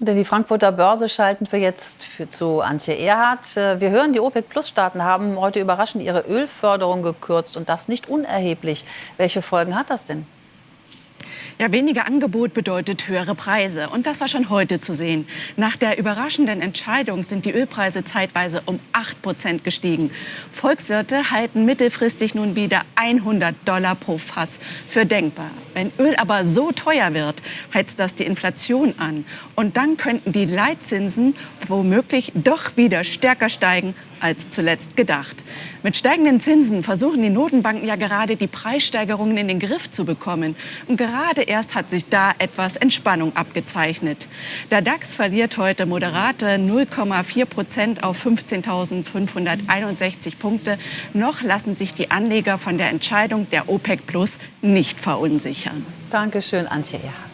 Denn die Frankfurter Börse schalten wir jetzt für, zu Antje Erhardt. Äh, wir hören, die OPEC-Plus-Staaten haben heute überraschend ihre Ölförderung gekürzt und das nicht unerheblich. Welche Folgen hat das denn? Ja, weniger Angebot bedeutet höhere Preise. Und das war schon heute zu sehen. Nach der überraschenden Entscheidung sind die Ölpreise zeitweise um 8 Prozent gestiegen. Volkswirte halten mittelfristig nun wieder 100 Dollar pro Fass für denkbar. Wenn Öl aber so teuer wird, heizt das die Inflation an. Und dann könnten die Leitzinsen womöglich doch wieder stärker steigen als zuletzt gedacht. Mit steigenden Zinsen versuchen die Notenbanken ja gerade die Preissteigerungen in den Griff zu bekommen. Und gerade erst hat sich da etwas Entspannung abgezeichnet. Der DAX verliert heute moderate 0,4 Prozent auf 15.561 Punkte. Noch lassen sich die Anleger von der Entscheidung der OPEC Plus nicht verunsichern. Dankeschön, Antje Erhardt.